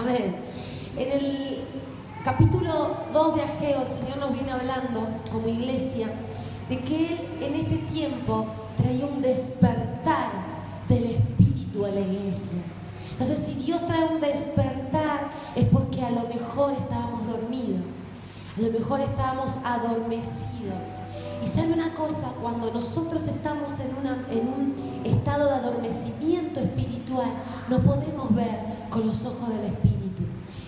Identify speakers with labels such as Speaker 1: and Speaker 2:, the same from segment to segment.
Speaker 1: Amén. En el capítulo 2 de Ageo, el Señor nos viene hablando como iglesia de que en este tiempo traía un despertar del Espíritu a la iglesia. Entonces, si Dios trae un despertar, es porque a lo mejor estábamos dormidos, a lo mejor estábamos adormecidos. Y sabe una cosa, cuando nosotros estamos en, un estado de adormecimiento espiritual, no podemos ver con los ojos del Espíritu.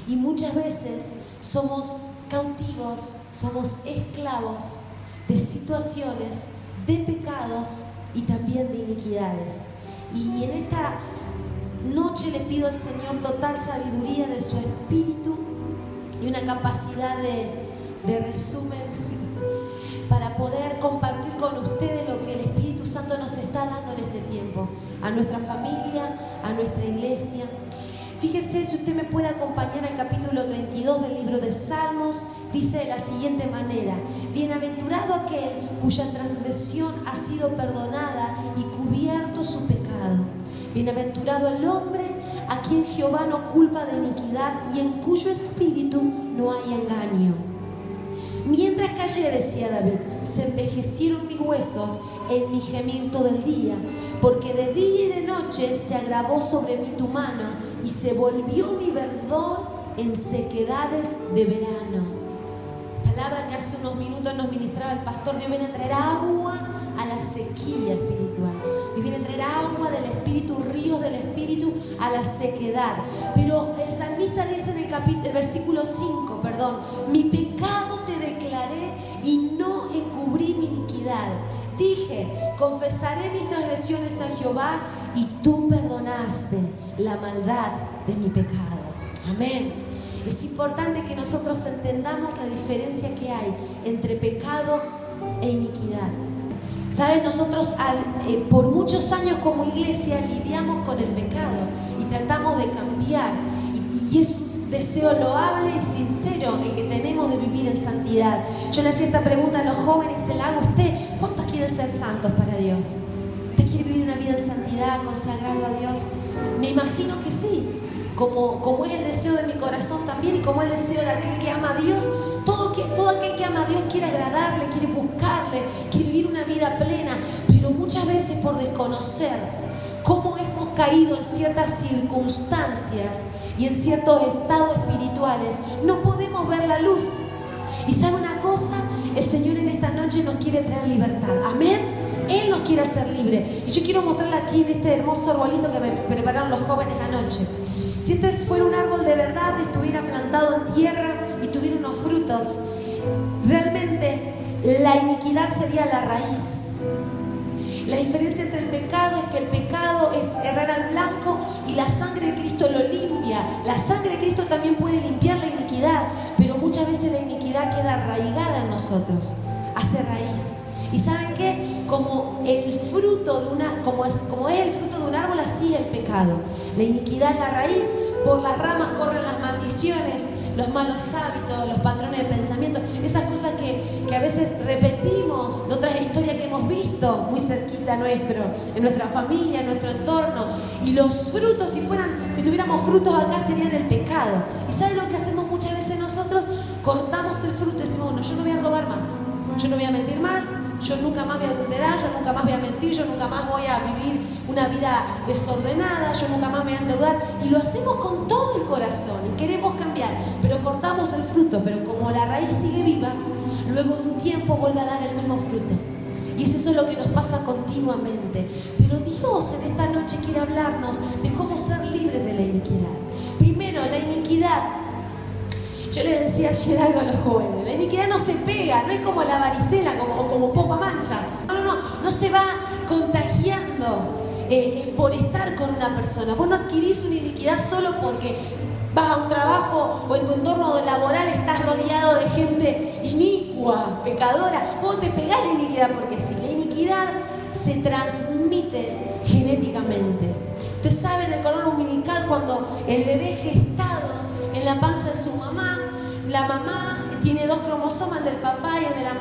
Speaker 1: Y muchas veces somos cautivos, somos esclavos de situaciones, de pecados y también de iniquidades. Y en esta noche le pido al Señor total sabiduría de su espíritu y una capacidad de resumen para poder compartir con ustedes lo que el Espíritu Santo nos está dando en este tiempo, a nuestra familia, a nuestra iglesia. Fíjese si usted me puede acompañar al capítulo 32 del libro de Salmos, dice de la siguiente manera, bienaventurado aquel cuya transgresión ha sido perdonada y cubierto su pecado. Bienaventurado el hombre a quien Jehová no culpa de iniquidad y en cuyo espíritu no hay engaño. Mientras callé, decía David, se envejecieron mis huesos en mi gemir todo el día, porque de día y de noche se agravó sobre mí tu mano y se volvió mi verdor en sequedades de verano. Palabra que hace unos minutos nos ministraba el pastor, Dios viene a traer agua a la sequía espiritual. Dios viene a traer agua del Espíritu, ríos del Espíritu a la sequedad. Pero el salmista dice en el, capítulo, el versículo 5, perdón, mi pecado te y no encubrí mi iniquidad. Dije, confesaré mis transgresiones a Jehová y tú perdonaste la maldad de mi pecado. Amén. Es importante que nosotros entendamos la diferencia que hay entre pecado e iniquidad. ¿Saben? Nosotros eh, por muchos años como iglesia lidiamos con el pecado y tratamos de cambiar. Y, y deseo loable y sincero el que tenemos de vivir en santidad. Yo le hacía esta pregunta a los jóvenes, se la hago a usted. ¿Cuántos quieren ser santos para Dios? ¿Usted quiere vivir una vida en santidad, consagrado a Dios? Me imagino que sí. Como, como es el deseo de mi corazón también y como es el deseo de aquel que ama a Dios, todo, que, todo aquel que ama a Dios quiere agradarle, quiere buscarle, quiere vivir una vida plena, pero muchas veces por desconocer cómo caído en ciertas circunstancias y en ciertos estados espirituales, no podemos ver la luz. Y sabe una cosa, el Señor en esta noche nos quiere traer libertad. Amén. Él nos quiere hacer libre. Y yo quiero mostrarle aquí en este hermoso arbolito que me prepararon los jóvenes anoche. Si este fuera un árbol de verdad, estuviera plantado en tierra y tuviera unos frutos, realmente la iniquidad sería la raíz. La diferencia entre el pecado es que el pecado es errar al blanco y la sangre de Cristo lo limpia. La sangre de Cristo también puede limpiar la iniquidad, pero muchas veces la iniquidad queda arraigada en nosotros, hace raíz. ¿Y saben qué? Como el fruto de una, como es, como es el fruto de un árbol, así es el pecado. La iniquidad es la raíz, por las ramas corren las maldiciones, los malos hábitos, los patrones de pensamiento, esas cosas que, que, a veces repetimos de otras historias que hemos visto muy cerquita nuestro, en nuestra familia, en nuestro entorno. Y los frutos, si fueran, si tuviéramos frutos acá, serían el pecado. ¿Y saben lo que hacemos muchas veces nosotros? Cortamos el fruto y decimos, bueno, yo no voy a robar más. Yo no voy a mentir más, yo nunca más voy a adulterar, yo nunca más voy a mentir, yo nunca más voy a vivir una vida desordenada, yo nunca más me voy a endeudar. Y lo hacemos con todo el corazón y queremos cambiar, pero cortamos el fruto, pero como la raíz sigue viva, luego de un tiempo vuelve a dar el mismo fruto. Y es eso lo que nos pasa continuamente. Pero Dios en esta noche quiere hablarnos de cómo ser libres de la iniquidad. Primero, la iniquidad yo les decía ayer algo a los jóvenes, la iniquidad no se pega, no es como la varicela como, o como popa mancha. No, no, no, no se va contagiando eh, eh, por estar con una persona. Vos no adquirís una iniquidad solo porque vas a un trabajo o en tu entorno laboral estás rodeado de gente inicua, pecadora. Vos te pegás la iniquidad porque si la iniquidad se transmite genéticamente. Usted sabe en el cordón umbilical cuando el bebé gestado en la panza de su mamá, la mamá tiene dos cromosomas, el del papá y el de, la,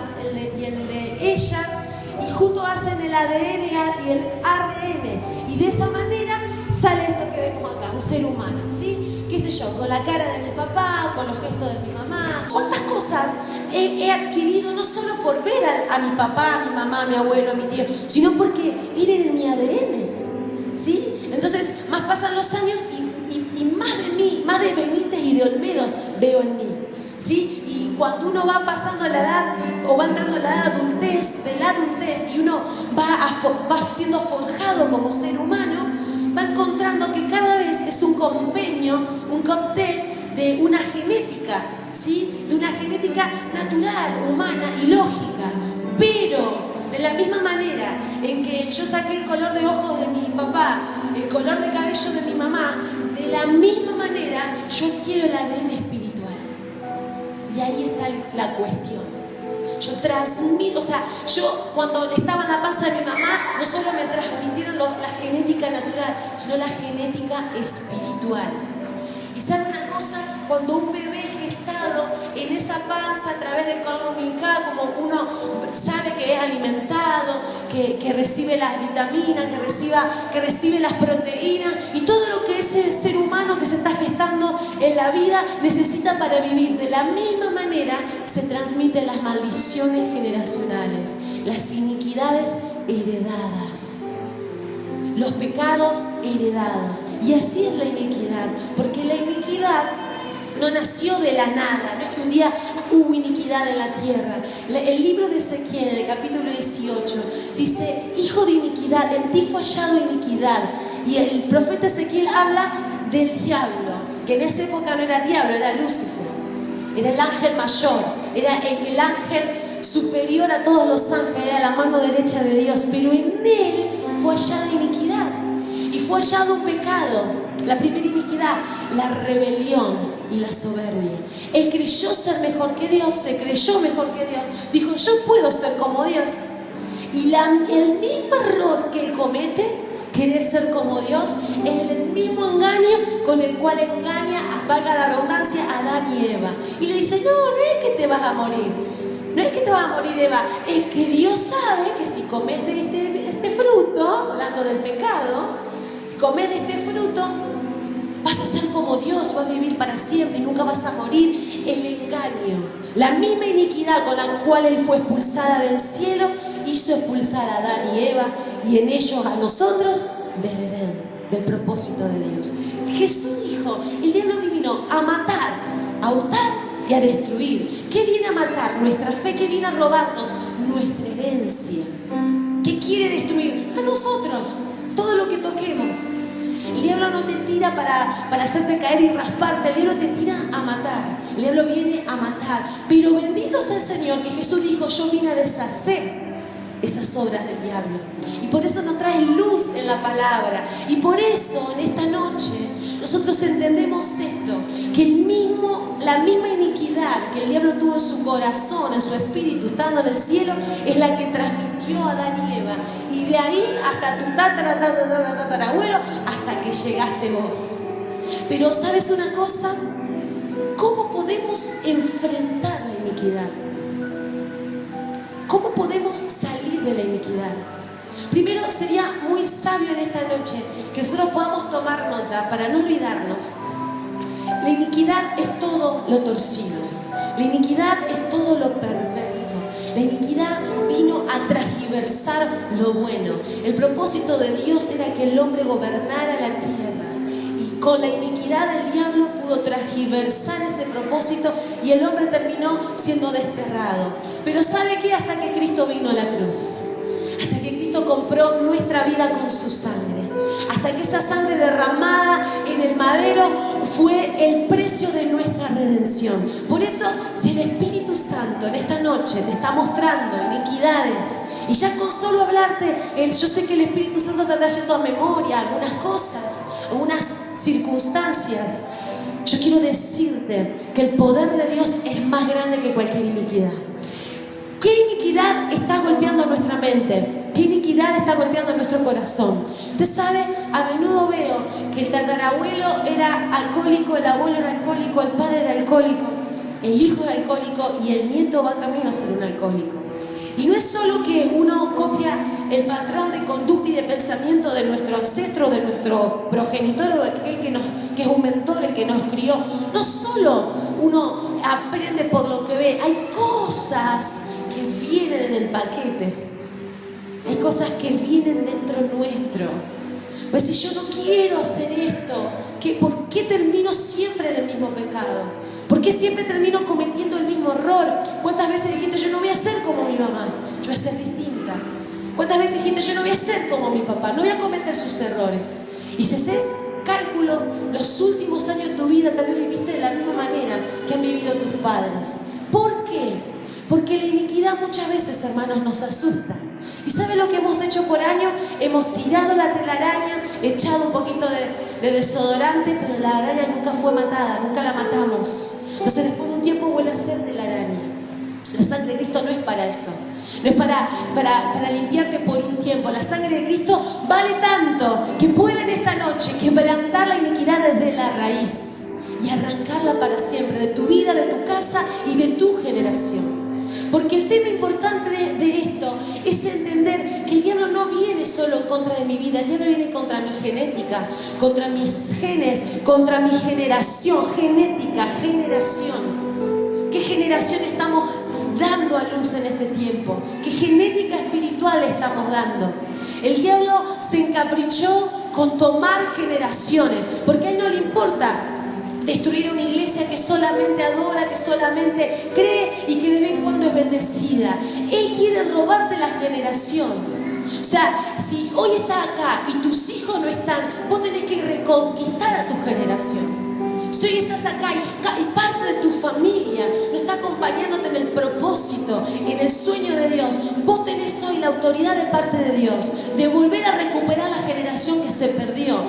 Speaker 1: de, ella, y juntos hacen el ADN y el ARN. Y de esa manera sale esto que vemos acá, un ser humano, ¿sí? ¿Qué sé yo? Con la cara de mi papá, con los gestos de mi mamá. ¿Cuántas cosas he, he adquirido no solo por ver a, a, mi papá, a mi mamá, a mi abuelo, a mi tío, sino porque vienen en mi ADN, ¿sí? Entonces, más pasan los años y, y, más de mí, más de Benítez y de Olmedos veo en mí. ¿Sí? Y cuando uno va pasando la edad o va entrando a la edad adultez, de la adultez y uno va, va siendo forjado como ser humano, va encontrando que cada vez es un compendio, un cóctel de una genética, ¿sí? de una genética natural, humana y lógica. Pero de la misma manera en que yo saqué el color de ojos de mi papá, el color de cabello de mi mamá, de la misma manera yo quiero el ADN espiritual. Y ahí está la cuestión. Yo transmito, o sea, yo cuando estaba en la panza de mi mamá, no solo me transmitieron la genética natural, sino la genética espiritual. Y sabe una cosa, cuando un bebé en esa panza a través del cordón como uno sabe que es alimentado, que, que, recibe las vitaminas, que, reciba, que recibe las proteínas y todo lo que ese ser humano que se está gestando en la vida necesita para vivir. De la misma manera se transmiten las maldiciones generacionales, las iniquidades heredadas los pecados heredados. Y así es la iniquidad, porque la iniquidad no nació de la nada, no es que un día hubo iniquidad en la tierra. El libro de Ezequiel, en el capítulo 18, dice, hijo de iniquidad, en ti fue hallado iniquidad. Y el profeta Ezequiel habla del diablo, que en esa época no era diablo, era Lucifer, era el ángel mayor, era el, el ángel superior a todos los ángeles, era la mano derecha de Dios, pero en él fue hallada iniquidad y fue hallado pecado. La primera iniquidad, la rebelión y la soberbia. Él creyó ser mejor que Dios, se creyó mejor que Dios. Dijo, yo puedo ser como Dios. Y la, el mismo error que él comete, querer ser como Dios, es el mismo engaño con el cual engaña, valga la redundancia, a Adán y Eva. Y le dice, no, no es que te vas a morir. No es que te vas a morir Eva, es que Dios sabe que si comes de este, este fruto, hablando del pecado, si comes de este fruto, vas a ser como Dios, vas a vivir para siempre y nunca vas a morir. El engaño, la misma iniquidad con la cual Él fue expulsada del cielo, hizo expulsar a Adán y Eva y en ellos a nosotros del Edén, del propósito de Dios. Jesús dijo, el diablo vino a matar, a hurtar y a destruir. ¿Qué viene a matar? Nuestra fe, ¿qué viene a robarnos? Nuestra herencia. ¿Qué quiere destruir? A nosotros, todo lo que toquemos. El diablo no te tira para, para hacerte caer y rasparte, el diablo te tira a matar. El diablo viene a matar. Pero bendito sea el Señor que Jesús dijo, yo vine a deshacer esas obras del diablo. Y por eso nos trae luz en la palabra. Y por eso en esta noche nosotros entendemos esto, que el mismo, la misma iniquidad que el diablo tuvo en su corazón, en su espíritu, estando en el cielo, es la que transmitió a Adán y. Y de ahí hasta tu tatara, tatara, tatarabuelo, hasta que llegaste vos. Pero ¿sabes una cosa? ¿Cómo podemos enfrentar la iniquidad? ¿Cómo podemos salir de la iniquidad? Primero sería muy sabio en esta noche que nosotros podamos tomar nota para no olvidarnos. La iniquidad es todo lo torcido. La iniquidad es todo lo perverso. La iniquidad vino a transversar lo bueno. El propósito de Dios era que el hombre gobernara la tierra. Y con la iniquidad del diablo pudo transversar ese propósito y el hombre terminó siendo desterrado. Pero ¿sabe qué? Hasta que Cristo vino a la cruz. Hasta que Cristo compró nuestra vida con su sangre. Hasta que esa sangre derramada en el madero fue el precio de nuestra redención. Por eso, si el Espíritu Santo en esta noche te está mostrando iniquidades, y ya con solo hablarte, yo sé que el Espíritu Santo te está trayendo a memoria algunas cosas, algunas circunstancias. Yo quiero decirte que el poder de Dios es más grande que cualquier iniquidad. ¿Qué iniquidad está golpeando nuestra mente? ¿Qué iniquidad está golpeando nuestro corazón? Usted sabe, a menudo veo que el tatarabuelo era alcohólico, el abuelo era alcohólico, el padre era alcohólico, el hijo es alcohólico y el nieto va camino a ser un alcohólico. Y no es solo que uno copia el patrón de conducta y de pensamiento de nuestro ancestro, de nuestro progenitor o de aquel que, que es un mentor, el que nos crió. No solo uno aprende por lo que ve, hay cosas vienen en el paquete. Hay cosas que vienen dentro nuestro. Pues si yo no quiero hacer esto, ¿qué, ¿por qué termino siempre en el mismo pecado? ¿Por qué siempre termino cometiendo el mismo error? ¿Cuántas veces dijiste yo no voy a ser como mi mamá? Yo voy a ser distinta. ¿Cuántas veces dijiste yo no voy a ser como mi papá? No voy a cometer sus errores. Y si haces cálculo, los últimos años de tu vida vez viviste de la misma manera que han vivido tus padres. Porque la iniquidad muchas veces, hermanos, nos asusta. ¿Y sabe lo que hemos hecho por años? Hemos tirado la telaraña, echado un poquito de, de, desodorante, pero la araña nunca fue matada, nunca la matamos. Entonces después de un tiempo vuelve a ser telaraña. La sangre de Cristo no es para eso. No es para, para, para, limpiarte por un tiempo. La sangre de Cristo vale tanto que puede en esta noche quebrantar la iniquidad desde la raíz y arrancarla para siempre de tu vida, de tu casa y de tu generación. Porque el tema importante de, esto es entender que el diablo no viene solo contra de mi vida, el diablo viene contra mi genética, contra mis genes, contra mi generación, genética, generación. ¿Qué generación estamos dando a luz en este tiempo? ¿Qué genética espiritual estamos dando? El diablo se encaprichó con tomar generaciones, porque a él no le importa destruir una iglesia que solamente adora, que solamente cree y que de vez en cuando es bendecida. Él quiere robarte la generación. O sea, si hoy estás acá y tus hijos no están, vos tenés que reconquistar a tu generación. Si hoy estás acá y, parte de tu familia no está acompañándote en el propósito, en el sueño de Dios, vos tenés hoy la autoridad de parte de Dios de volver a recuperar la generación que se perdió.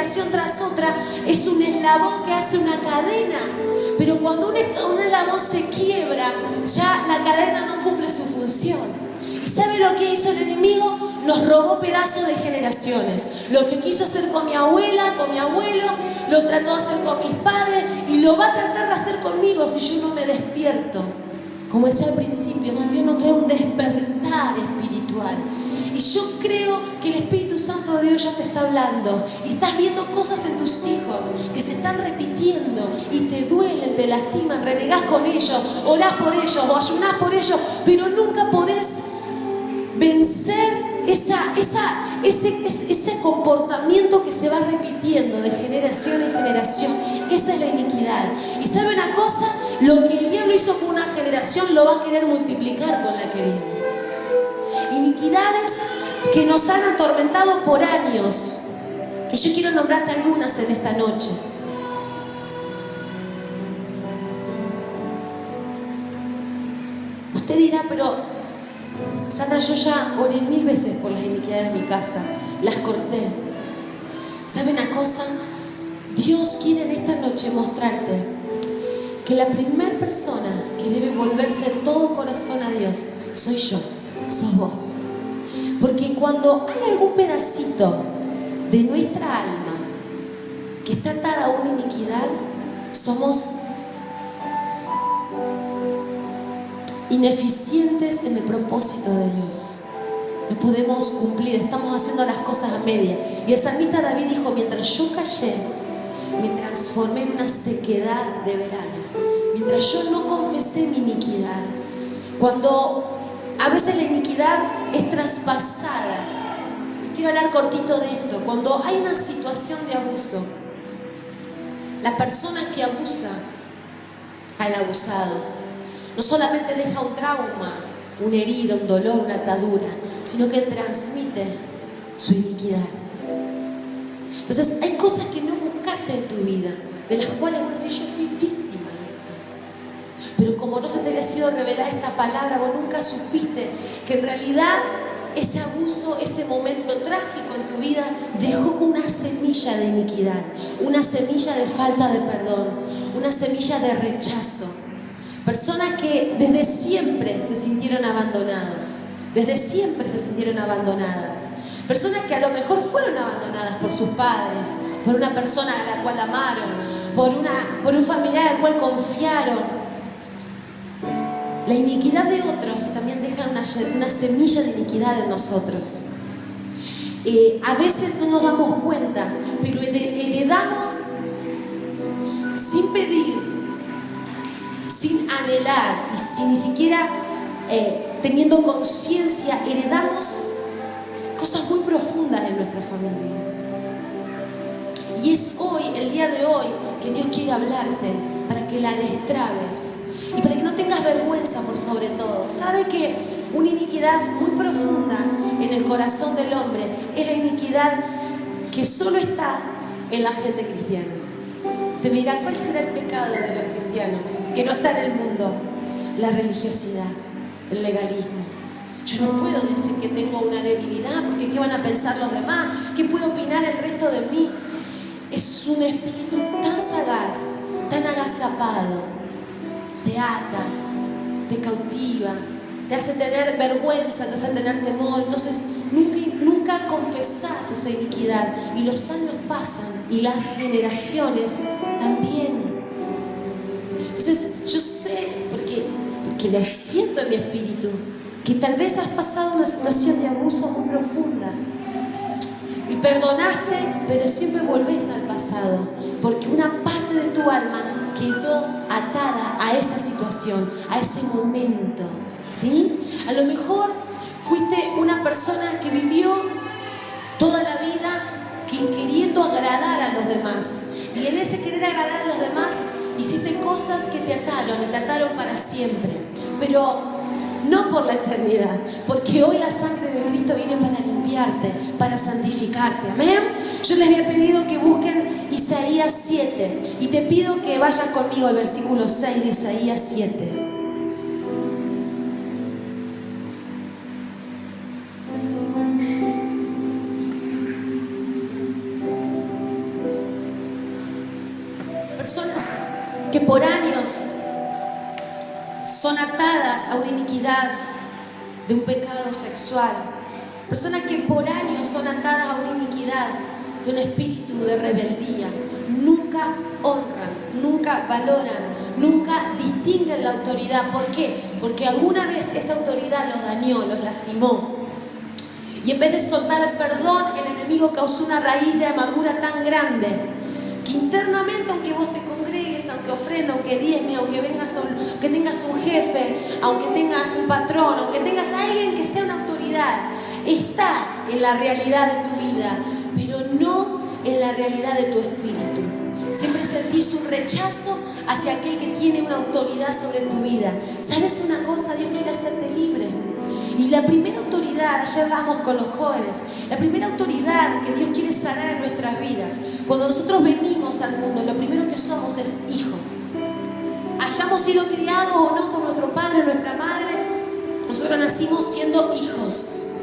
Speaker 1: Generación tras otra es un eslabón que hace una cadena. Pero cuando un, un eslabón se quiebra, ya la cadena no cumple su función. ¿Y sabe lo que hizo el enemigo? Nos robó pedazos de generaciones. Lo que quiso hacer con mi abuela, con mi abuelo, lo trató de hacer con mis padres y lo va a tratar de hacer conmigo si yo no me despierto. Como decía al principio, si Dios no trae un despertar espiritual. Y yo creo que el Espíritu Santo de Dios ya te está hablando. Y estás viendo cosas en tus hijos que se están repitiendo y te duelen, te lastiman, renegás con ellos, orás por ellos o ayunás por ellos, pero nunca podés vencer esa, esa, ese, ese comportamiento que se va repitiendo de generación en generación. Esa es la iniquidad. Y sabe una cosa, lo que el diablo hizo con una generación lo va a querer multiplicar con la que viene. Iniquidades que nos han atormentado por años. Y yo quiero nombrarte algunas en esta noche. Usted dirá, pero Sandra, yo ya oré mil veces por las iniquidades de mi casa, las corté. ¿Sabe una cosa? Dios quiere en esta noche mostrarte que la primera persona que debe volverse todo corazón a Dios soy yo, sos vos. Porque cuando hay algún pedacito de nuestra alma que está atada a una iniquidad, somos ineficientes en el propósito de Dios. No podemos cumplir, estamos haciendo las cosas a media. Y el salmista David dijo, mientras yo callé, me transformé en una sequedad de verano. Mientras yo no confesé mi iniquidad. Cuando a veces la iniquidad es traspasada. Quiero hablar cortito de esto. Cuando hay una situación de abuso, la persona que abusa al abusado no solamente deja un trauma, una herida, un dolor, una atadura, sino que transmite su iniquidad. Entonces, hay cosas que no buscaste en tu vida, de las cuales decís, yo fui víctima. Pero como no se te había sido revelada esta palabra, vos nunca supiste que en realidad ese abuso, ese momento trágico en tu vida dejó una semilla de iniquidad, una semilla de falta de perdón, una semilla de rechazo. Personas que desde siempre se sintieron abandonados, desde siempre se sintieron abandonadas. Personas que a lo mejor fueron abandonadas por sus padres, por una persona a la cual amaron, por, una, por un familiar al cual confiaron. La iniquidad de otros también deja una, semilla de iniquidad en nosotros. Eh, a veces no nos damos cuenta, pero heredamos sin pedir, sin anhelar y sin ni siquiera eh, teniendo conciencia, heredamos cosas muy profundas en nuestra familia. Y es hoy, el día de hoy, que Dios quiere hablarte para que la destrabes y para que no tengas vergüenza por sobre todo. ¿Sabe que una iniquidad muy profunda en el corazón del hombre es la iniquidad que solo está en la gente cristiana? Te dirán, ¿cuál será el pecado de los cristianos que no está en el mundo? La religiosidad, el legalismo. Yo no puedo decir que tengo una debilidad porque ¿qué van a pensar los demás? ¿Qué puede opinar el resto de mí? Es un espíritu tan sagaz, tan agazapado, te ata, te cautiva, te hace tener vergüenza, te hace tener temor. Entonces nunca, nunca confesás esa iniquidad y los años pasan y las generaciones también. Entonces yo sé, porque, porque lo siento en mi espíritu, que tal vez has pasado una situación de abuso muy profunda y perdonaste, pero siempre volvés al pasado, porque una parte de tu alma quedó atada a esa situación, a ese momento, ¿sí? A lo mejor fuiste una persona que vivió toda la vida queriendo agradar a los demás. Y en ese querer agradar a los demás, hiciste cosas que te ataron te ataron para siempre. Pero no por la eternidad, porque hoy la sangre de Cristo viene para para santificarte. Amén. Yo les había pedido que busquen Isaías 7 y te pido que vayan conmigo al versículo 6 de Isaías 7. Personas que por años son atadas a una iniquidad de un pecado sexual. Personas que por años son atadas a una iniquidad de un espíritu de rebeldía. Nunca honran, nunca valoran, nunca distinguen la autoridad. ¿Por qué? Porque alguna vez esa autoridad los dañó, los lastimó. Y en vez de soltar el perdón, el enemigo causó una raíz de amargura tan grande que internamente, aunque vos te aunque ofrenda, aunque diezme, aunque vengas a tengas un jefe, aunque tengas un patrón, aunque tengas a alguien que sea una autoridad, está en la realidad de tu vida, pero no en la realidad de tu espíritu. Siempre sentís un rechazo hacia aquel que tiene una autoridad sobre tu vida. ¿Sabes una cosa? Dios quiere hacerte libre. Y la primera autoridad, ayer vamos con los jóvenes, la primera autoridad que Dios quiere sanar en nuestras vidas, cuando nosotros venimos al mundo, lo primero que somos es hijo. Hayamos sido criados o no con nuestro padre o nuestra madre, nosotros nacimos siendo hijos.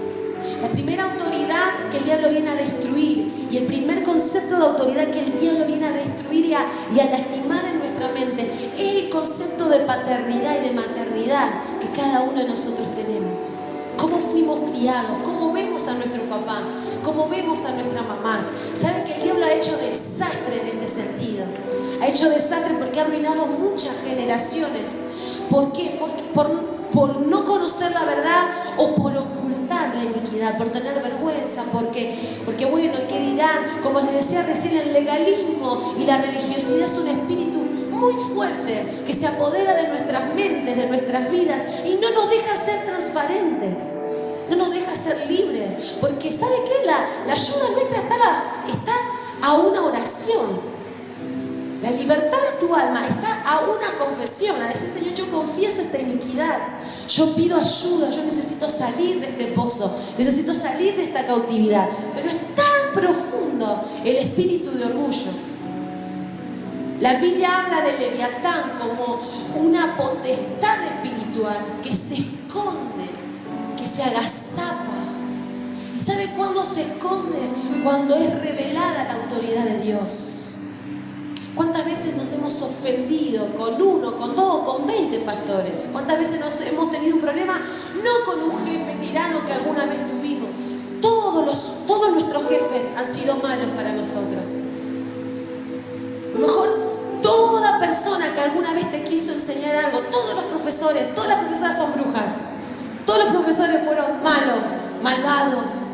Speaker 1: La primera autoridad que el diablo viene a destruir y el primer concepto de autoridad que el diablo viene a destruir y a, lastimar en nuestra mente es el concepto de paternidad y de maternidad que cada uno de nosotros tenemos cómo fuimos criados, cómo vemos a nuestro papá, cómo vemos a nuestra mamá. ¿Saben que el diablo ha hecho desastre en este sentido? Ha hecho desastre porque ha arruinado muchas generaciones. ¿Por qué? Por, por, no conocer la verdad o por la iniquidad, por tener vergüenza, porque, porque bueno, ¿qué dirán? Como les decía recién, el legalismo y la religiosidad es un espíritu muy fuerte que se apodera de nuestras mentes, de nuestras vidas y no nos deja ser transparentes, no nos deja ser libres. Porque ¿sabe qué? La, la ayuda nuestra está, está a una oración. La libertad de tu alma está a una confesión, a decir, Señor, yo confieso esta iniquidad, yo pido ayuda, yo necesito salir de este pozo, necesito salir de esta cautividad. Pero es tan profundo el espíritu de orgullo la Biblia habla de Leviatán como una potestad espiritual que se esconde, que se agazapa. ¿Y sabe cuándo se esconde? Cuando es revelada la autoridad de Dios. ¿Cuántas veces nos hemos ofendido con uno, con dos, con veinte pastores? ¿Cuántas veces nos hemos tenido un problema no con un jefe tirano que alguna vez tuvimos? Todos, los, todos nuestros jefes han sido malos para nosotros. A lo mejor toda persona que alguna vez te quiso enseñar algo, todos los profesores, todas las profesoras son brujas, todos los profesores fueron malos, malvados.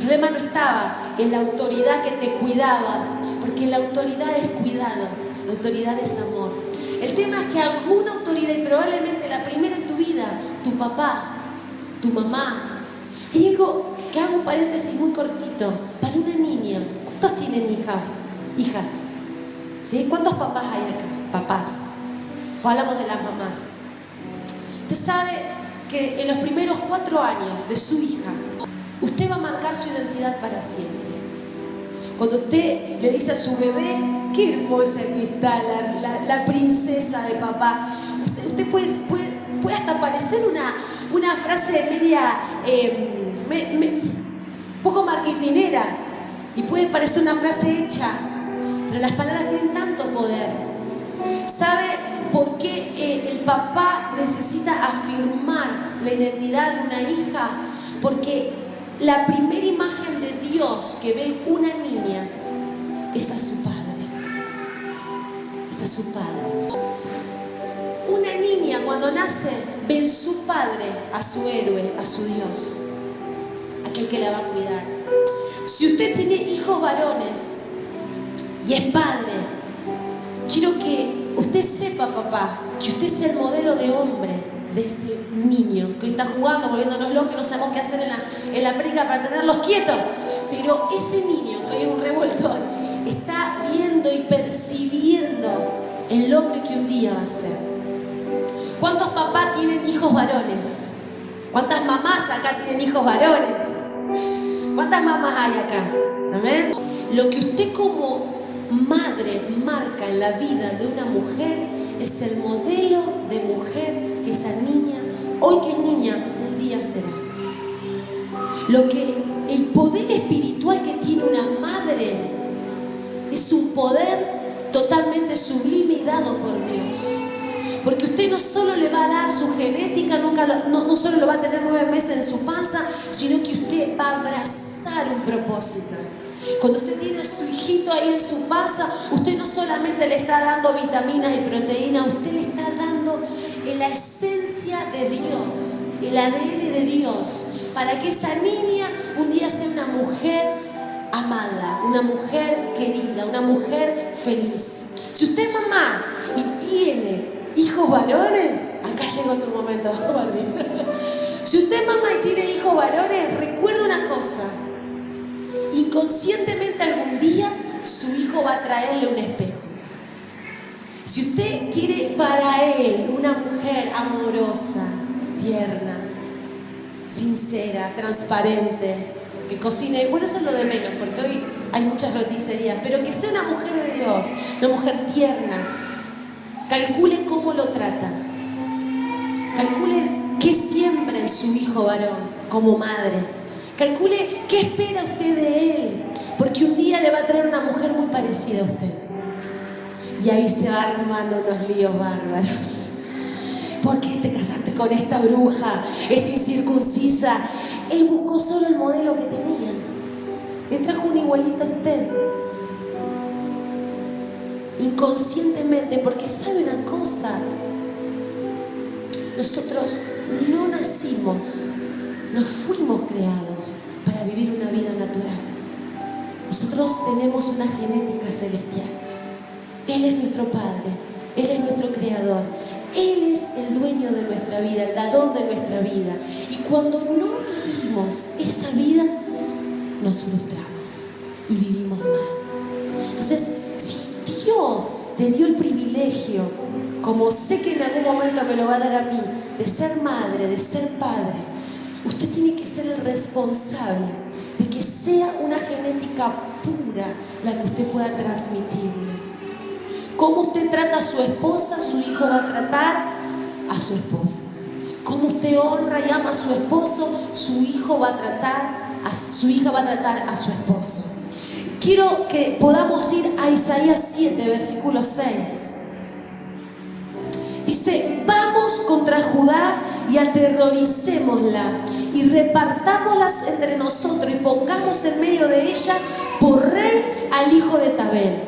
Speaker 1: El no estaba en la autoridad que te cuidaba, porque la autoridad es cuidado, la autoridad es amor. El tema es que alguna autoridad, y probablemente la primera en tu vida, tu papá, tu mamá, y digo que hago un paréntesis muy cortito, para una niña, ¿cuántos tienen hijas? Hijas. ¿Sí? ¿Cuántos papás hay acá? Papás. O hablamos de las mamás. Usted sabe que en los primeros cuatro años de su hija, usted va a marcar su identidad para siempre. Cuando usted le dice a su bebé, qué hermosa que está la, princesa de papá, usted, puede, puede, hasta parecer una, una frase media, eh, poco marketinera, y puede parecer una frase hecha, pero las palabras tienen tanto poder. ¿Sabe por qué eh, el papá necesita afirmar la identidad de una hija? Porque la primera imagen de Dios que ve una niña es a su padre. Es a su padre. Una niña cuando nace ve en su padre a su héroe, a su Dios, aquel que la va a cuidar. Si usted tiene hijos varones y es padre, quiero que usted sepa, papá, que usted es el modelo de hombre de ese niño que está jugando, volviéndonos locos, no sabemos qué hacer en la, en la para tenerlos quietos. Pero ese niño, que hay un revuelto, está viendo y percibiendo el hombre que un día va a ser. ¿Cuántos papás tienen hijos varones? ¿Cuántas mamás acá tienen hijos varones? ¿Cuántas mamás hay acá? ¿Amén? Lo que usted como madre marca en la vida de una mujer es el modelo de mujer que esa niña, hoy que es niña, un día será. Lo que el poder espiritual que tiene una madre es un poder totalmente sublime y dado por Dios. Porque usted no solo le va a dar su genética, nunca no, no solo lo va a tener nueve meses en su panza, sino que usted va a abrazar un propósito. Cuando usted tiene a su hijito ahí en su panza, usted no solamente le está dando vitaminas y proteínas, usted le está dando la esencia de Dios, el ADN de Dios, para que esa niña un día sea una mujer amada, una mujer querida, una mujer feliz. Si usted es mamá y tiene hijos varones, acá llegó tu momento, Si usted es mamá y tiene hijos varones, recuerda una cosa, inconscientemente algún día su hijo va a traerle un espejo. Si usted quiere para él una mujer amorosa, tierna, sincera, transparente, que cocine, bueno, eso es lo de menos, porque hoy hay muchas roticerías, pero que sea una mujer de Dios, una mujer tierna, calcule cómo lo trata, calcule qué siembra en su hijo varón como madre Calcule qué espera usted de él, porque un día le va a traer una mujer muy parecida a usted. Y ahí se arman unos líos bárbaros. ¿Por qué te casaste con esta bruja, esta incircuncisa? Él buscó solo el modelo que tenía. Le trajo un igualito a usted. Inconscientemente, porque sabe una cosa. Nosotros no nacimos no fuimos creados para vivir una vida natural. Nosotros tenemos una genética celestial. Él es nuestro Padre, Él es nuestro Creador, Él es el dueño de nuestra vida, el dador de nuestra vida. Y cuando no vivimos esa vida, nos frustramos y vivimos mal. Entonces, si Dios te dio el privilegio, como sé que en algún momento me lo va a dar a mí, de ser madre, de ser padre, Usted tiene que ser el responsable de que sea una genética pura la que usted pueda transmitirle. Cómo usted trata a su esposa, su hijo va a tratar a su esposa. Cómo usted honra y ama a su esposo, su hijo va a tratar a su hija va a tratar a su esposo. Quiero que podamos ir a Isaías 7, versículo 6. Dice, vamos contra Judá y aterroricémosla y repartámoslas entre nosotros y pongamos en medio de ella por rey al hijo de Tabel.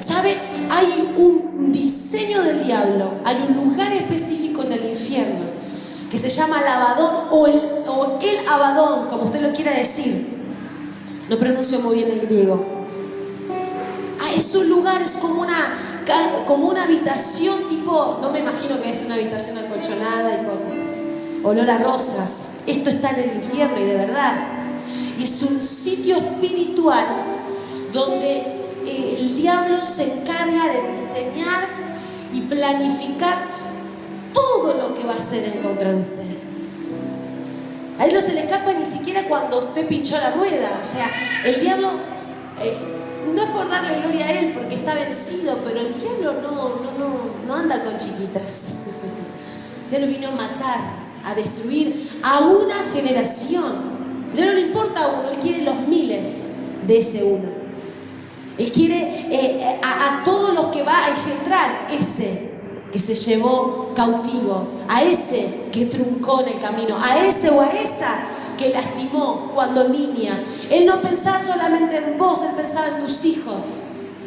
Speaker 1: ¿Sabe? Hay un diseño del diablo hay un lugar específico en el infierno que se llama el Abadón o el, o el Abadón, como usted lo quiera decir. No pronuncio muy bien el griego. Ah, es un lugar, es como una, como una habitación tipo, no me imagino que es una habitación acolchonada y con olor a rosas. Esto está en el infierno y de verdad. Y es un sitio espiritual donde eh, el diablo se encarga de diseñar y planificar todo lo que va a hacer en contra de usted. A él no se le escapa ni siquiera cuando usted pinchó la rueda. O sea, el diablo, eh, no es darle gloria a él porque está vencido, pero el diablo no, no, no, no anda con chiquitas. Él lo vino a matar, a destruir a una generación. No le importa a uno, él quiere los miles de ese uno. Él quiere eh, a, a todos los que va a engendrar ese que se llevó cautivo, a ese que truncó en el camino, a ese o a esa que lastimó cuando niña. Él no pensaba solamente en vos, él pensaba en tus hijos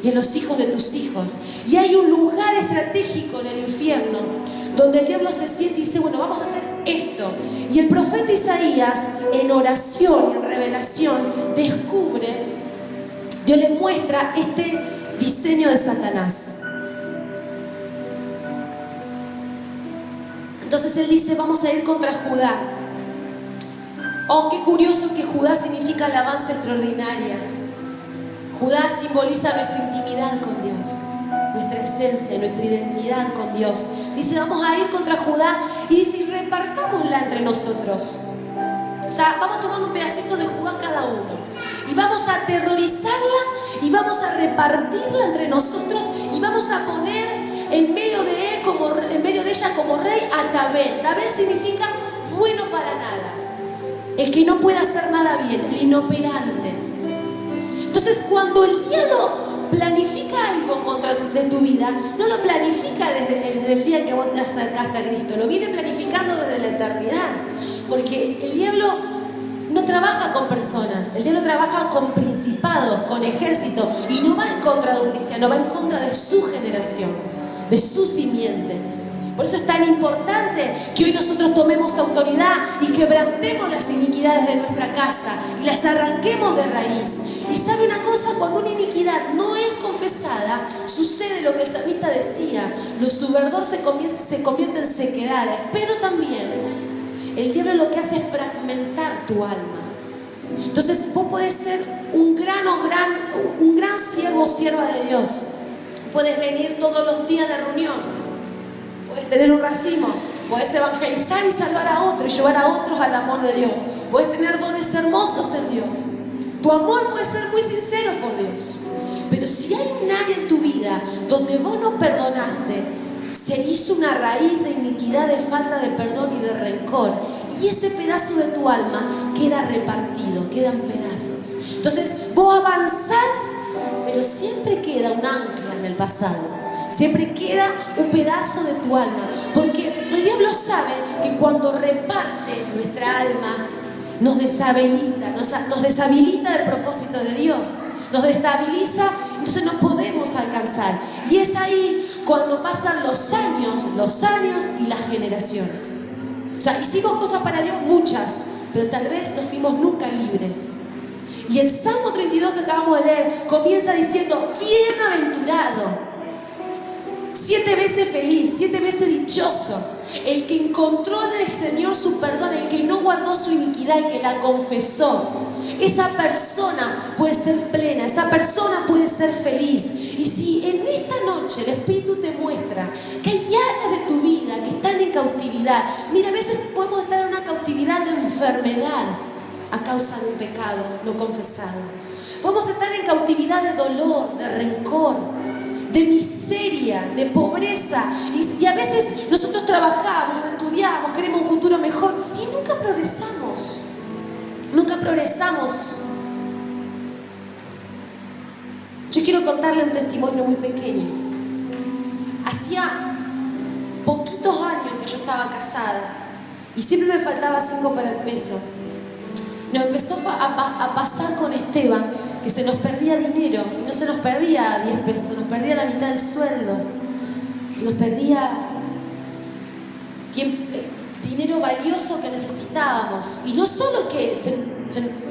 Speaker 1: y en los hijos de tus hijos. Y hay un lugar estratégico en el infierno donde el diablo se siente y dice, bueno, vamos a hacer esto. Y el profeta Isaías, en oración en revelación, descubre, Dios le muestra este diseño de Satanás. Entonces él dice, vamos a ir contra Judá. Oh, qué curioso que Judá significa alabanza extraordinaria. Judá simboliza nuestra intimidad con Dios, nuestra esencia, nuestra identidad con Dios. Dice, vamos a ir contra Judá y dice, repartámosla entre nosotros. O sea, vamos a tomar un pedacito de Judá cada uno. Y vamos a aterrorizarla y vamos a repartirla entre nosotros y vamos a poner en medio de ella como rey a Tabel. Tabel significa bueno para nada. El que no puede hacer nada bien, el inoperante. Entonces, cuando el diablo planifica algo contra de tu vida, no lo planifica desde, el día que vos te acercaste a Cristo, lo viene planificando desde la eternidad. Porque el diablo no trabaja con personas, el diablo trabaja con principados, con ejércitos, y no va en contra de un cristiano, va en contra de su generación, de su simiente. Por eso es tan importante que hoy nosotros tomemos autoridad y quebrantemos las iniquidades de nuestra casa y las arranquemos de raíz. Y sabe una cosa, cuando una iniquidad no es confesada, sucede lo que el salmista decía, lo subverdor se convierte, se convierte en sequedades, pero también el diablo lo que hace es fragmentar tu alma. Entonces vos podés ser un gran o gran, un gran siervo o sierva de Dios. Puedes venir todos los días de reunión Puedes tener un racimo, puedes evangelizar y salvar a otros y llevar a otros al amor de Dios. Puedes tener dones hermosos en Dios. Tu amor puede ser muy sincero por Dios. Pero si hay un área en tu vida donde vos no perdonaste, se hizo una raíz de iniquidad, de falta de perdón y de rencor. Y ese pedazo de tu alma queda repartido, quedan pedazos. Entonces vos avanzás, pero siempre queda un ancla en el pasado. Siempre queda un pedazo de tu alma. Porque el diablo sabe que cuando reparte nuestra alma, nos deshabilita, nos, nos deshabilita del propósito de Dios. Nos destabiliza, entonces no podemos alcanzar. Y es ahí cuando pasan los años, los años y las generaciones. O sea, hicimos cosas para Dios, muchas, pero tal vez no fuimos nunca libres. Y el Salmo 32 que acabamos de leer comienza diciendo, bienaventurado siete veces feliz, siete veces dichoso. El que encontró en el Señor su perdón, el que no guardó su iniquidad, el que la confesó. Esa persona puede ser plena, esa persona puede ser feliz. Y si en esta noche el Espíritu te muestra que hay áreas de tu vida que están en cautividad, mira, a veces podemos estar en una cautividad de enfermedad a causa de un pecado no confesado. Podemos estar en cautividad de dolor, de rencor, de miseria, de pobreza. Y, a veces nosotros trabajamos, estudiamos, queremos un futuro mejor y nunca progresamos. Nunca progresamos. Yo quiero contarle un testimonio muy pequeño. Hacía poquitos años que yo estaba casada y siempre me faltaba cinco para el peso. Nos empezó a, a pasar con Esteban que se nos perdía dinero, no se nos perdía 10 pesos, perdía la mitad del sueldo, se nos perdía eh, dinero valioso que necesitábamos. Y no solo que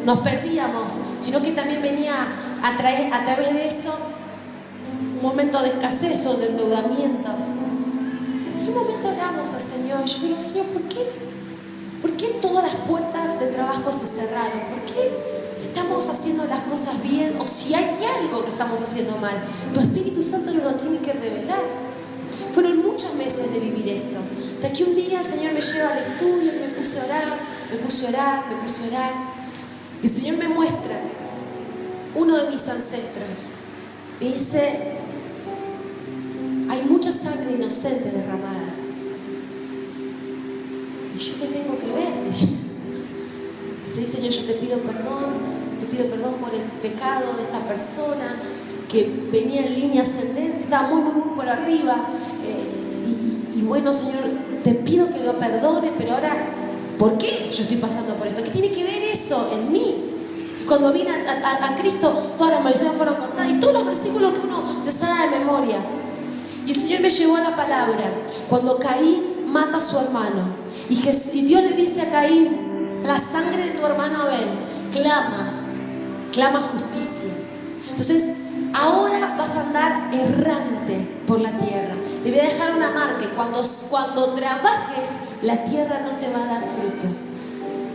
Speaker 1: nos perdíamos, sino que también venía a, través de eso un momento de escasez o de endeudamiento. Y un momento oramos al Señor. Y yo digo, Señor, ¿por qué? ¿Por qué todas las puertas de trabajo se cerraron? ¿Por qué si estamos haciendo las cosas bien o si hay algo que estamos haciendo mal, tu Espíritu Santo no lo tiene que revelar? Fueron muchos meses de vivir esto. De que un día el Señor me lleva al estudio me puse a orar, me puse a orar, me puse a orar. Y el Señor me muestra uno de mis ancestros. Me dice, hay mucha sangre inocente derramada. ¿Y yo qué tengo que Dice, Señor, yo te pido perdón, te pido perdón por el pecado de esta persona que venía en línea ascendente, estaba muy, muy, muy por arriba. Eh, y, bueno, Señor, te pido que lo perdones, pero ahora, ¿por qué yo estoy pasando por esto? ¿Qué tiene que ver eso en mí? Cuando vine a, Cristo, todas las maldiciones fueron cortadas y todos los versículos que uno se sabe de memoria. Y el Señor me llevó a la palabra. Cuando Caín mata a su hermano. Y, Dios le dice a Caín, la sangre de tu hermano Abel clama, clama justicia. Entonces, ahora vas a andar errante por la tierra. Te voy a dejar una marca. Cuando, cuando trabajes, la tierra no te va a dar fruto.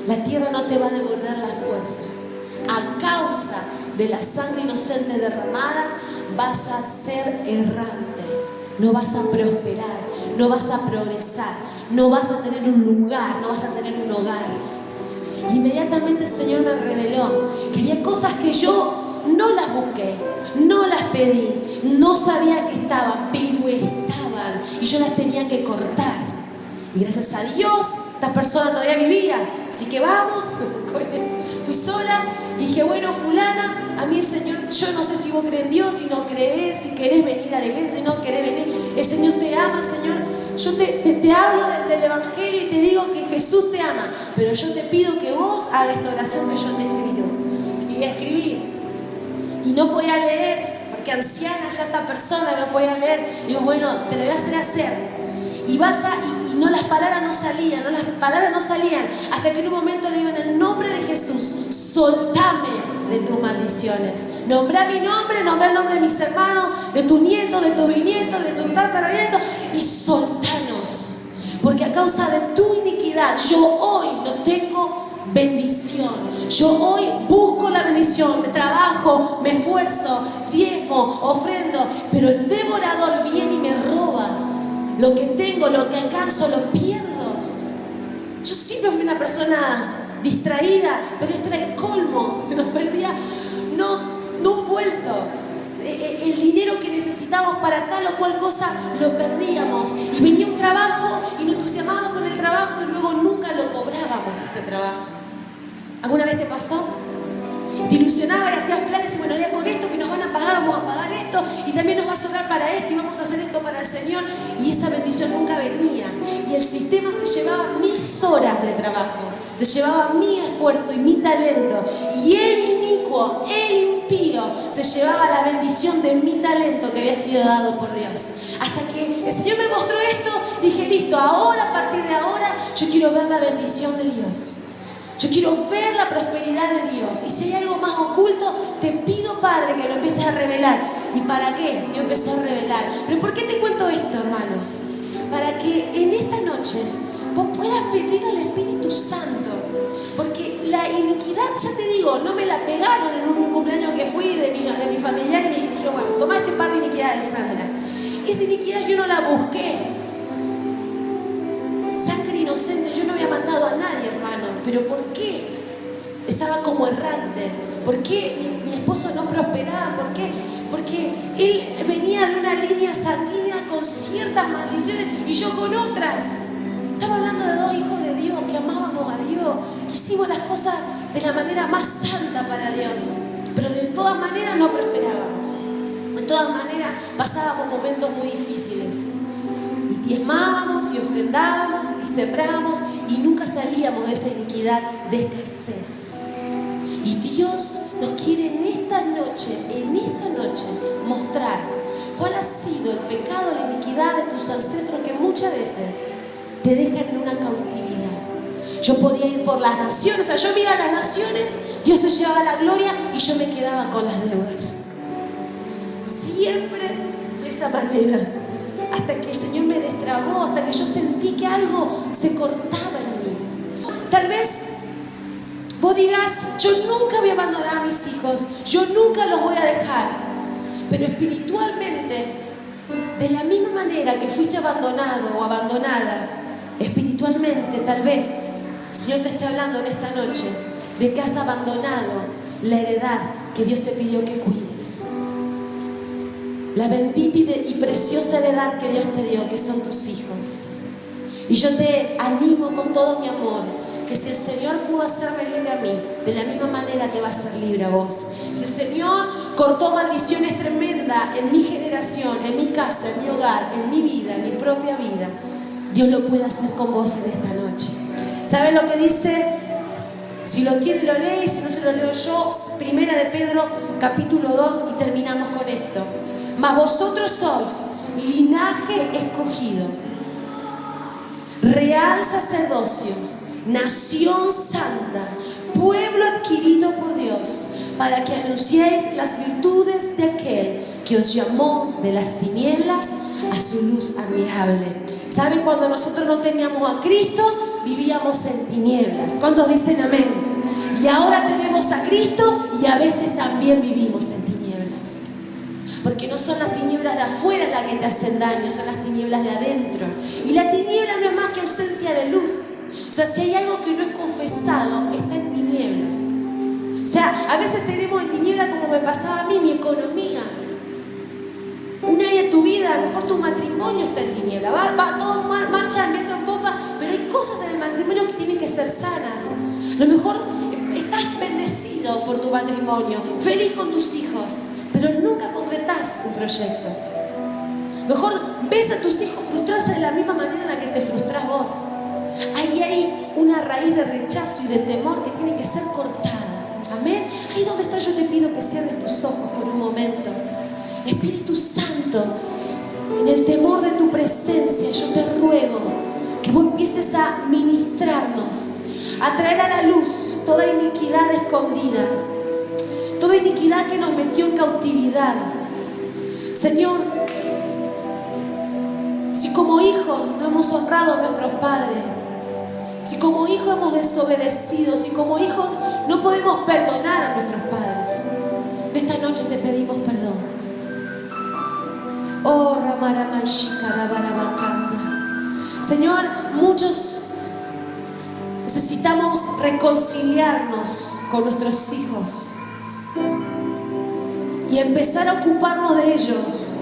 Speaker 1: La tierra no te va a devolver la fuerza. A causa de la sangre inocente derramada, vas a ser errante no vas a prosperar, no vas a progresar, no vas a tener un lugar, no vas a tener un hogar. Inmediatamente el Señor me reveló que había cosas que yo no las busqué, no las pedí, no sabía que estaban, pero estaban y yo las tenía que cortar. Y gracias a Dios, esta persona todavía vivía. Así que vamos, fui sola y dije, bueno, fulana, a mí el Señor, yo no sé si vos crees en Dios, si no crees, si querés venir a la iglesia, si no querés venir. El Señor te ama, Señor. Yo te, hablo del, Evangelio y te digo que Jesús te ama, pero yo te pido que vos hagas esta oración que yo te he escrito. Y escribí. Y no podía leer, porque anciana ya esta persona no podía leer. Y bueno, te lo voy a hacer hacer. Y vas a, y, no las palabras no salían, no las palabras no salían, hasta que en un momento le digo, en el nombre de Jesús, soltame de tus maldiciones. Nombra mi nombre, nombra el nombre de mis hermanos, de tu nieto, de tu bisnieto, de tu tataranieto, y soltanos. Porque a causa de tu iniquidad, yo hoy no tengo bendición. Yo hoy busco la bendición, me trabajo, me esfuerzo, diezmo, ofrendo, pero el devorador viene y me roba lo que tengo, lo que alcanzo, lo pierdo. Yo siempre fui una persona distraída, pero esto era el colmo. Nos perdía, no, no un vuelto. E, e, el dinero que necesitábamos para tal o cual cosa lo perdíamos. Y venía un trabajo y nos entusiasmábamos con el trabajo y luego nunca lo cobrábamos ese trabajo. ¿Alguna vez te pasó? Te y hacías planes y bueno, ya con esto que nos van a pagar, vamos a pagar esto y también nos va a sobrar para esto y vamos a hacer esto para el Señor y esa bendición nunca venía y el sistema se llevaba mis horas de trabajo, se llevaba mi esfuerzo y mi talento y el inicuo, el impío se llevaba la bendición de mi talento que había sido dado por Dios. Hasta que el Señor me mostró esto, dije, listo, ahora, a partir de ahora, yo quiero ver la bendición de Dios. Yo quiero ver la prosperidad de Dios. Y si hay algo más oculto, te pido, Padre, que lo empieces a revelar. ¿Y para qué? Yo empezó a revelar. ¿Pero por qué te cuento esto, hermano? Para que en esta noche vos puedas pedir al Espíritu Santo. Porque la iniquidad, ya te digo, no me la pegaron en un ¿Por qué mi, esposo no prosperaba? ¿Por qué? Porque él venía de una línea sanguínea con ciertas maldiciones y yo con otras. Estaba hablando de dos hijos de Dios, que amábamos a Dios, que hicimos las cosas de la manera más santa para Dios. Pero de todas maneras no prosperábamos. De todas maneras pasábamos momentos muy difíciles diezmábamos y ofrendábamos y sembrábamos y nunca salíamos de esa iniquidad de escasez. Y Dios nos quiere en esta noche, en esta noche, mostrar cuál ha sido el pecado, la iniquidad de tus ancestros que muchas veces te dejan en una cautividad. Yo podía ir por las naciones, o sea, yo me iba a las naciones, Dios se llevaba la gloria y yo me quedaba con las deudas. Siempre de esa manera. Hasta que el Señor me destrabó, hasta que yo sentí que algo se cortaba en mí. Tal vez vos digas, yo nunca voy a abandonar a mis hijos, yo nunca los voy a dejar. Pero espiritualmente, de la misma manera que fuiste abandonado o abandonada, espiritualmente tal vez el Señor te está hablando en esta noche de que has abandonado la heredad que Dios te pidió que cuides. La bendita y, preciosa heredad que Dios te dio, que son tus hijos. Y yo te animo con todo mi amor, que si el Señor pudo hacerme libre a mí, de la misma manera te va a hacer libre a vos. Si el Señor cortó maldiciones tremendas en mi generación, en mi casa, en mi hogar, en mi vida, en mi propia vida, Dios lo puede hacer con vos en esta noche. ¿Saben lo que dice? Si lo quiere lo lee, si no se lo leo yo, Primera de Pedro capítulo 2 y terminamos con esto. Mas vosotros sois linaje escogido, real sacerdocio, nación santa, pueblo adquirido por Dios, para que anunciéis las virtudes de aquel que os llamó de las tinieblas a su luz admirable. ¿Saben cuando nosotros no teníamos a Cristo? vivíamos en tinieblas. ¿Cuántos dicen amén? Y ahora tenemos a Cristo y a veces también vivimos en tinieblas. Porque no son las tinieblas de afuera las que te hacen daño, son las tinieblas de adentro. Y la tiniebla no es más que ausencia de luz. O sea, si hay algo que no es confesado, está en tinieblas. O sea, a veces tenemos en tinieblas como me pasaba a mí, mi economía. Un área de tu vida, a lo mejor tu matrimonio está en tiniebla. Va, va todo marcha viento en popa, pero hay cosas en el matrimonio que tienen que ser sanas. A lo mejor estás bendecido por tu matrimonio, feliz con tus hijos, pero nunca concretas un proyecto. Mejor ves a tus hijos frustrados de la misma manera en la que te frustras vos. Ahí hay una raíz de rechazo y de temor que tiene que ser cortada. Amén. Ahí donde está yo te pido que cierres tus ojos por un momento. Espíritu Santo, en el temor de tu presencia, yo te ruego que vos empieces a ministrarnos, a traer a la luz toda iniquidad escondida, toda iniquidad que nos metió en cautividad. Señor, si como hijos no hemos honrado a nuestros padres, si como hijos hemos desobedecido, si como hijos no podemos perdonar a nuestros padres, esta noche te pedimos perdón. Oh, Señor, muchos necesitamos reconciliarnos con nuestros hijos y empezar a ocuparnos de ellos.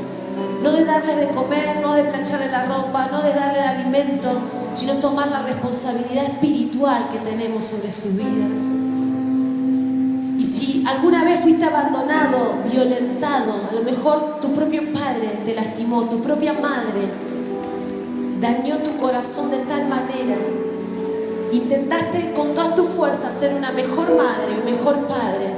Speaker 1: No de darles de comer, no de plancharles la ropa, no de darle alimento, sino tomar la responsabilidad espiritual que tenemos sobre sus vidas alguna vez fuiste abandonado, violentado, a lo mejor tu propio padre te lastimó, tu propia madre dañó tu corazón de tal manera, intentaste con toda tu fuerza ser una mejor madre, un mejor padre,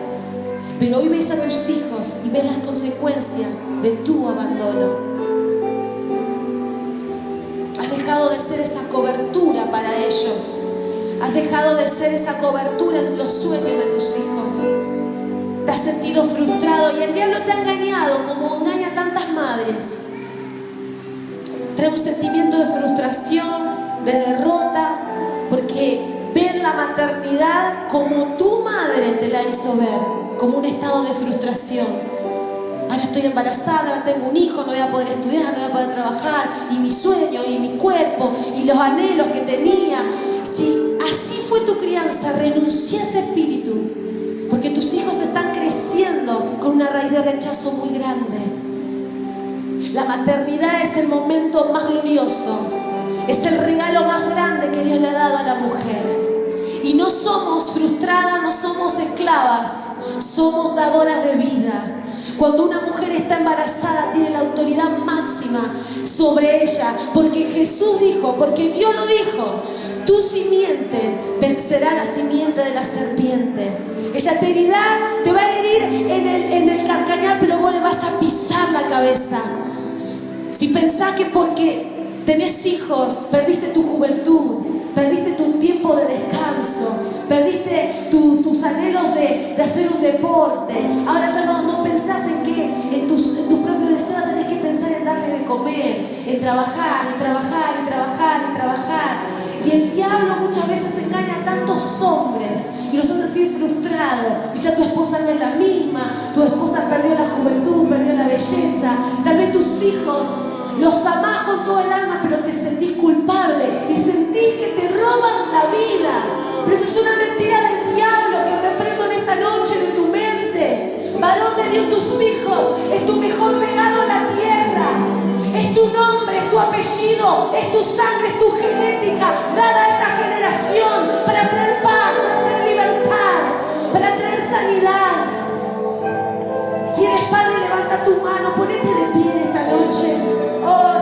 Speaker 1: pero hoy ves a tus hijos y ves las consecuencias de tu abandono. De ser esa cobertura para ellos. Has dejado de ser esa cobertura en los sueños de tus hijos te has sentido frustrado y el diablo te ha engañado como engaña tantas madres. Trae un sentimiento de frustración, de derrota, porque ver la maternidad como tu madre te la hizo ver, como un estado de frustración. Ahora estoy embarazada, ahora tengo un hijo, no voy a poder estudiar, no voy a poder trabajar, y mi sueño, y mi cuerpo, y los anhelos que tenía. Si así fue tu crianza, renuncia a ese espíritu porque tus hijos están creciendo con una raíz de rechazo muy grande. La maternidad es el momento más glorioso. Es el regalo más grande que Dios le ha dado a la mujer. Y no somos frustradas, no somos esclavas, somos dadoras de vida. Cuando una mujer está embarazada tiene la autoridad máxima sobre ella, porque Jesús dijo, porque Dios lo dijo, tu simiente vencerá la simiente de la serpiente. Ella te herirá, te va a herir en el, en el carcañal, pero vos le vas a pisar la cabeza. Si pensás que porque tenés hijos, perdiste tu juventud, perdiste tu tiempo de descanso, perdiste tus anhelos de, hacer un deporte, en trabajar, en trabajar, en trabajar, en trabajar. Y el diablo muchas veces engaña a tantos hombres y los hace sentir frustrados. Y ya tu esposa no es la misma, tu esposa perdió la juventud, perdió la belleza. Tal vez tus hijos los amás con todo el alma, pero te sentís culpable es tu sangre, es tu genética dada a esta generación para traer paz, para traer libertad, para traer sanidad. Si eres padre, levanta tu mano, ponete de pie en esta noche. Oh,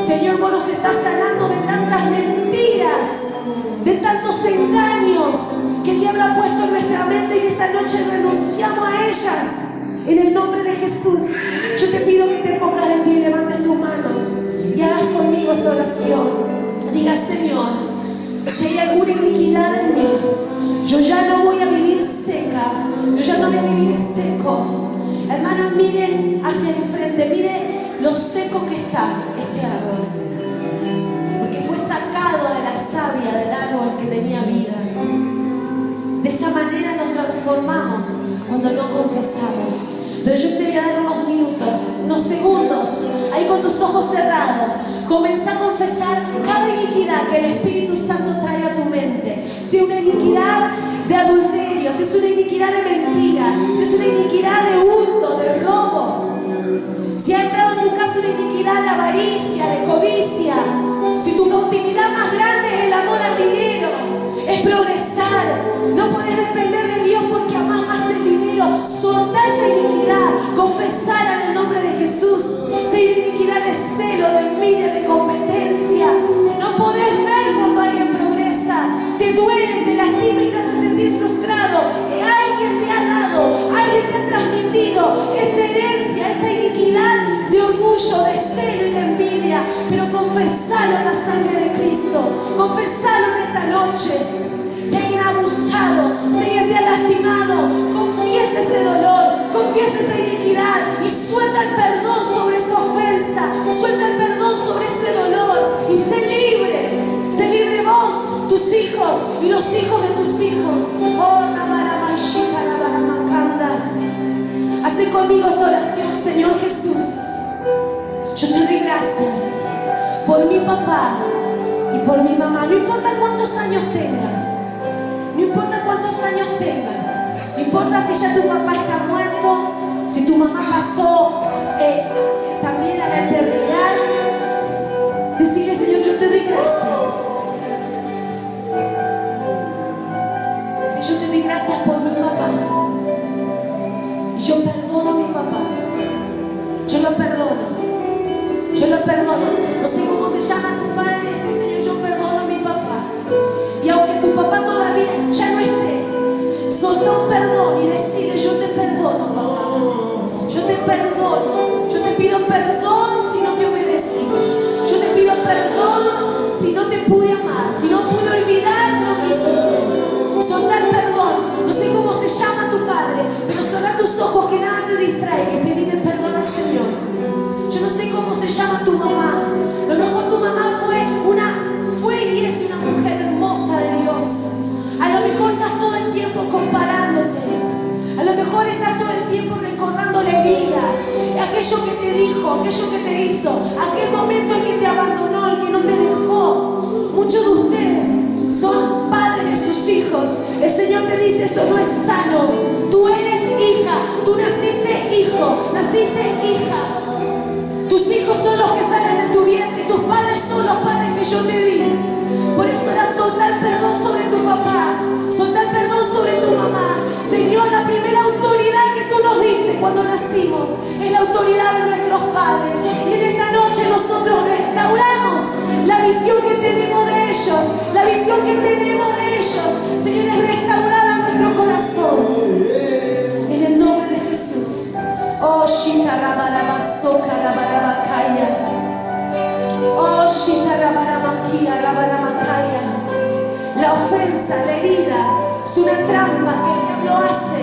Speaker 1: Señor, vos nos estás sanando de tantas mentiras, de tantos engaños que el diablo ha puesto en nuestra mente y esta noche renunciamos a ellas. En el nombre de Jesús, yo te pido que te pongas de pie, levantes tus manos y hagas conmigo esta oración. Diga, Señor, si hay alguna iniquidad en mí, yo ya no voy a vivir seca, yo ya no voy a vivir seco. Hermanos, miren hacia el frente, miren lo seco que está este árbol. Porque fue sacado de la savia del árbol que tenía vida. De esa manera transformamos cuando no confesamos. Pero yo te voy a dar unos minutos, unos segundos, ahí con tus ojos cerrados. Comienza a confesar cada iniquidad que el Espíritu Santo trae a tu mente. Si es una iniquidad de adulterio, si es una iniquidad de mentira, si es una iniquidad de hurto, de robo, si ha entrado en tu casa una iniquidad de avaricia, de codicia, si tu cautividad más grande es el amor al dinero, progresar, no puedes depender de Dios porque amas más el dinero, soltar esa iniquidad, confesar en el nombre de Jesús, hay iniquidad de celo, de envidia, de competencia, no podés ver cuando alguien progresa, te duele, te lastima y te hace sentir frustrado, alguien te ha dado, alguien te ha transmitido esa herencia, esa iniquidad de orgullo, de celo y de envidia, pero confesalo en la sangre de Cristo, confesalo en esta noche. Ha abusado, si alguien te ha lastimado, confiesa ese dolor, confiesa esa iniquidad y suelta el perdón sobre esa ofensa, suelta el perdón sobre ese dolor y sé libre. Sé libre vos, tus hijos y los hijos de tus hijos. Oh, Hace conmigo esta oración, Señor Jesús. Yo te doy gracias por mi papá y por mi mamá. No importa cuántos años tengas. No importa cuántos años tengas, no importa si ya tu papá está muerto, si tu mamá pasó eh, también a la eternidad. Decirle, Señor, yo te doy gracias. Si yo te doy gracias por mi papá. Y yo perdono a mi papá. Yo lo perdono. Yo lo perdono. No sé cómo se llama tu padre. Dice, Señor, perdón y decirle, yo te perdono, papá. Yo te perdono. Yo te pido perdón si no te obedecí. Yo te pido perdón si no te pude amar, si no pude olvidar lo que hiciste. Soltar perdón. No sé cómo se llama tu padre, pero cerrar tus ojos que nada te distraiga y pedirle perdón al Señor. Yo no sé cómo se llama tu mamá. Herida, aquello que te dijo, aquello que te hizo, aquel momento en que te abandonó, en que no te dejó. Muchos de ustedes son padres de sus hijos. El Señor te dice, eso no es sano. Tú eres La ofensa, la herida, es una trampa que el diablo hace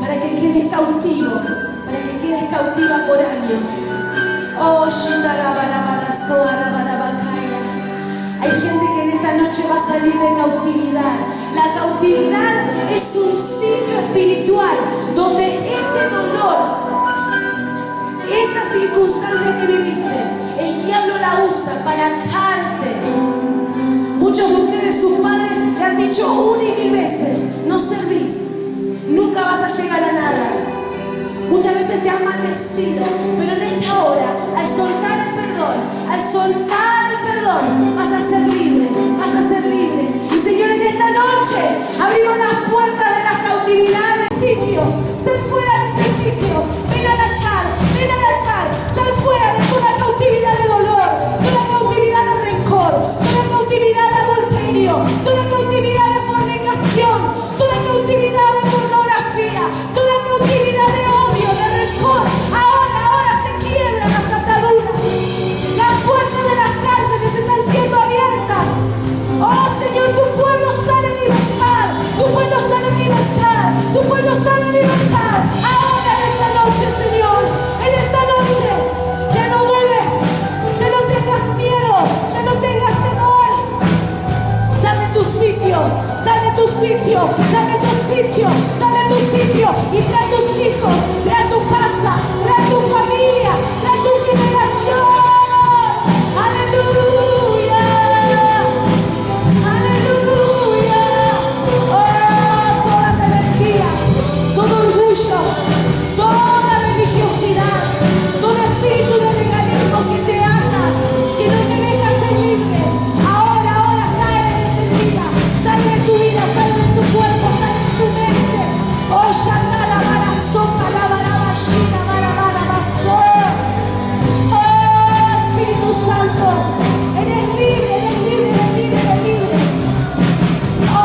Speaker 1: para que quedes cautivo, para que quedes cautiva por años. Oh. Hay gente que en esta noche va a salir de cautividad. La cautividad es un sitio espiritual donde ese dolor, esa circunstancia que viviste, el diablo la usa para atarte. Muchos de ustedes, sus padres, le han dicho una y mil veces, no servís, nunca vas a llegar a nada. Muchas veces te han maldecido, pero en esta hora, al soltar el perdón, al soltar el perdón, vas a ser libre, vas a ser libre. Y Señor, en esta noche abrimos las puertas de la cautividad del sitio.